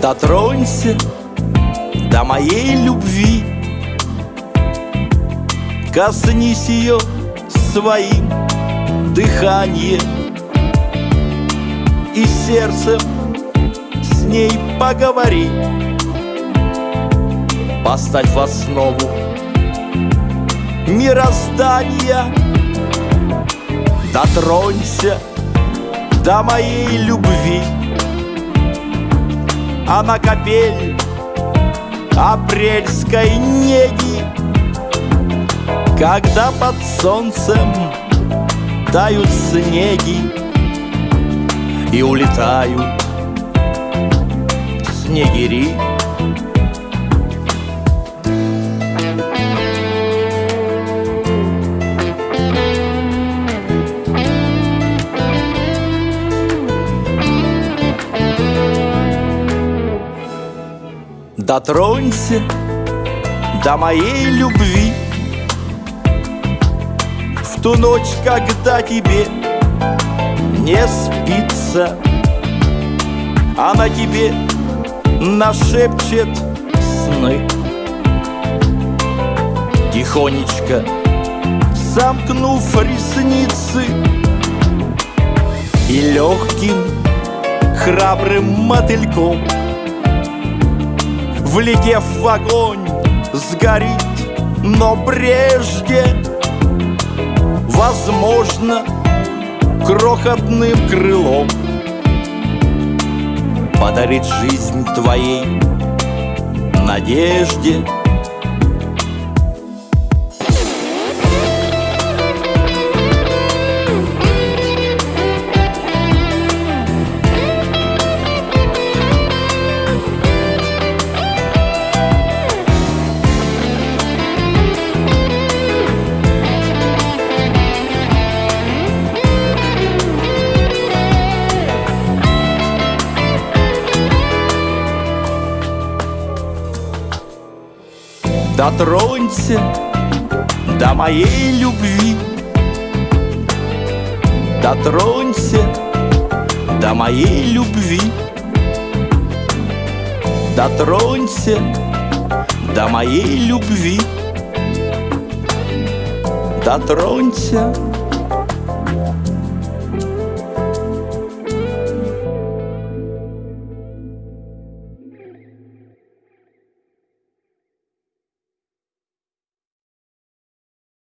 Дотронься до моей любви. Коснись ее своим дыханием. И сердцем с ней поговори Поставь в основу мироздания. Дотронься до моей любви. А на капель апрельской неги Когда под солнцем тают снеги И улетают снегири Дотронься до моей любви. В ту ночь, когда тебе не спится Она тебе нашепчет сны. Тихонечко замкнув ресницы И легким храбрым мотыльком Влетев в огонь, сгорит Но прежде, возможно, крохотным крылом. Подарит жизнь твоей надежде Дотронься до моей любви. Дотронься до моей любви. Дотронься до моей любви. Дотронься